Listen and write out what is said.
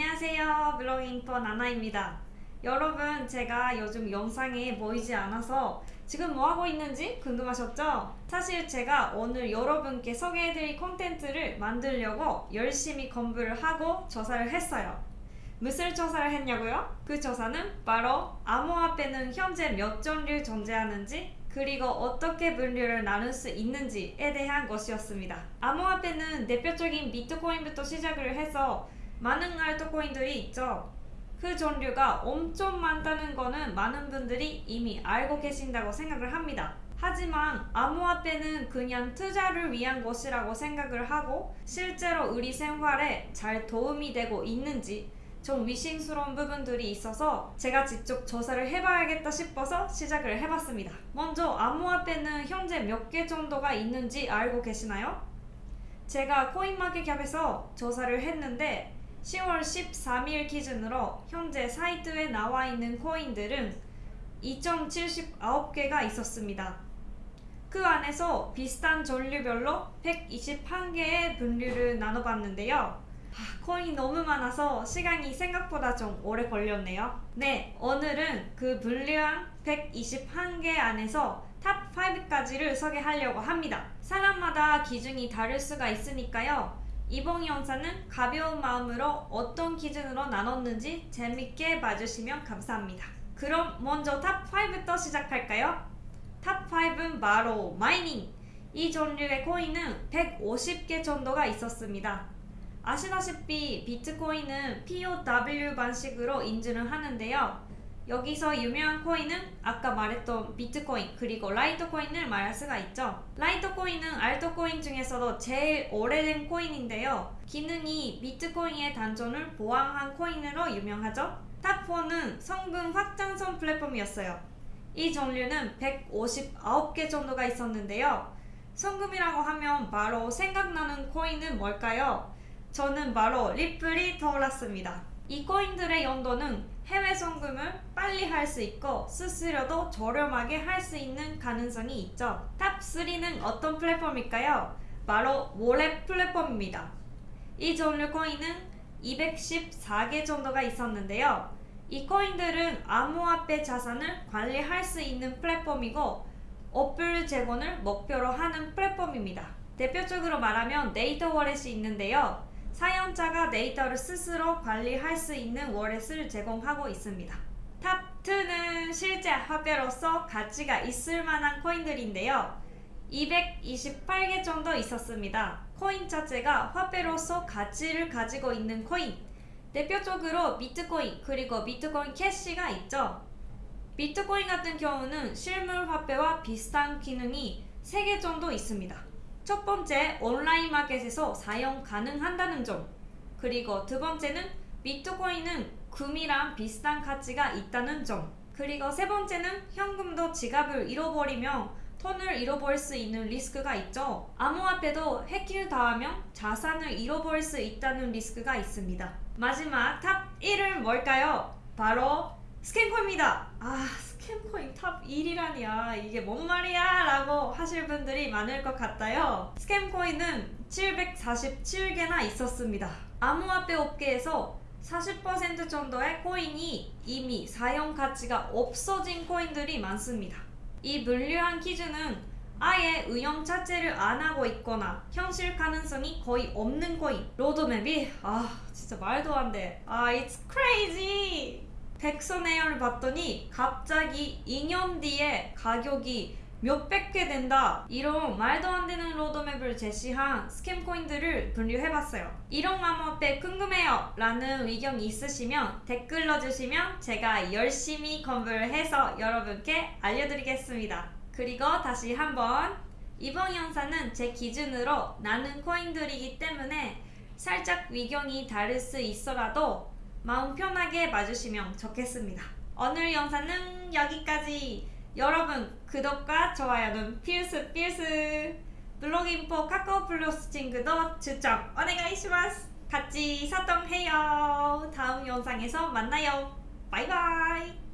안녕하세요 블로깅퍼 나나입니다 여러분 제가 요즘 영상에 보이지 않아서 지금 뭐하고 있는지 궁금하셨죠? 사실 제가 오늘 여러분께 소개해드릴 콘텐츠를 만들려고 열심히 공부를 하고 조사를 했어요 무슨 조사를 했냐고요? 그 조사는 바로 암호화폐는 현재 몇 종류 존재하는지 그리고 어떻게 분류를 나눌 수 있는지에 대한 것이었습니다. 암호화폐는 대표적인 비트코인부터 시작을 해서 많은 알트코인들이 있죠. 그 종류가 엄청 많다는 거는 많은 분들이 이미 알고 계신다고 생각을 합니다. 하지만 암호화폐는 그냥 투자를 위한 것이라고 생각을 하고 실제로 우리 생활에 잘 도움이 되고 있는지 좀 위심스러운 부분들이 있어서 제가 직접 조사를 해봐야겠다 싶어서 시작을 해봤습니다. 먼저 암호화폐는 현재 몇 개 정도가 있는지 알고 계시나요? 제가 코인마켓캡에서 조사를 했는데 10월 13일 기준으로 현재 사이트에 나와 있는 코인들은 2.79개가 있었습니다. 그 안에서 비슷한 종류별로 121개의 분류를 나눠봤는데요. 아, 코인이 너무 많아서 시간이 생각보다 좀 오래 걸렸네요. 네, 오늘은 그 분류한 121개 안에서 top 5까지를 소개하려고 합니다. 사람마다 기준이 다를 수가 있으니까요. 이번 영상은 가벼운 마음으로 어떤 기준으로 나눴는지 재밌게 봐주시면 감사합니다. 그럼 먼저 top 5부터 시작할까요? top 5은 바로 mining! 이 종류의 코인은 150개 정도가 있었습니다. 아시다시피 비트코인은 POW 방식으로 인증을 하는데요. 여기서 유명한 코인은 아까 말했던 비트코인 그리고 라이트코인을 말할 수가 있죠. 라이트코인은 알트코인 중에서도 제일 오래된 코인인데요. 기능이 비트코인의 단점을 보완한 코인으로 유명하죠. top 4는 송금 확장성 플랫폼이었어요. 이 종류는 159개 정도가 있었는데요. 송금이라고 하면 바로 생각나는 코인은 뭘까요? 저는 바로 리플이 떠올랐습니다. 이 코인들의 용도는 해외 송금을 빨리 할 수 있고 수수료도 저렴하게 할 수 있는 가능성이 있죠. top 3는 어떤 플랫폼일까요? 바로 wallet 플랫폼입니다. 이 종류 코인은 214개 정도가 있었는데요. 이 코인들은 암호화폐 자산을 관리할 수 있는 플랫폼이고 어플 제공을 목표로 하는 플랫폼입니다. 대표적으로 말하면 데이터 wallet이 있는데요. 사용자가 데이터를 스스로 관리할 수 있는 wallet을 제공하고 있습니다. top 2는 실제 화폐로서 가치가 있을 만한 코인들인데요. 228개 정도 있었습니다. 코인 자체가 화폐로서 가치를 가지고 있는 코인 대표적으로 비트코인 그리고 비트코인 캐시가 있죠. 비트코인 같은 경우는 실물 화폐와 비슷한 기능이 3개 정도 있습니다. 첫 번째, 온라인 마켓에서 사용 가능한다는 점. 그리고 두 번째는 비트코인은 금이랑 비슷한 가치가 있다는 점. 그리고 세 번째는 현금도 지갑을 잃어버리면 돈을 잃어버릴 수 있는 리스크가 있죠. 암호화폐도 해킹을 당하면 자산을 잃어버릴 수 있다는 리스크가 있습니다. 마지막 top 1은 뭘까요? 바로 scam 코인입니다. 아 scam 코인 top 1이라니 야 이게 뭔 말이야 라고 하실 분들이 많을 것 같아요. scam 코인은 747개나 있었습니다. 암호화폐 업계에서 40% 정도의 코인이 이미 사용 가치가 없어진 코인들이 많습니다. 이 분류한 기준은 아예 운영 자체를 안 하고 있거나 현실 가능성이 거의 없는 코인 로드맵이 아 진짜 말도 안돼 아 it's crazy 백선에어를 봤더니 갑자기 2년 뒤에 가격이 몇백 개 된다. 이런 말도 안 되는 로드맵을 제시한 스캠 코인들을 분류해봤어요. 이런 암호화폐 궁금해요 라는 의견이 있으시면 댓글 넣어주시면 제가 열심히 공부를 해서 여러분께 알려드리겠습니다. 그리고 다시 한번 이번 영상은 제 기준으로 나는 코인들이기 때문에 살짝 의견이 다를 수 있어라도 마음 편하게 봐주시면 좋겠습니다. 오늘 영상은 여기까지. 여러분 구독과 좋아요는 필수 필수. 블로깅포 카카오 플러스 친구도 추천 오네가이시마스. 같이 사동해요. 다음 영상에서 만나요. 바이바이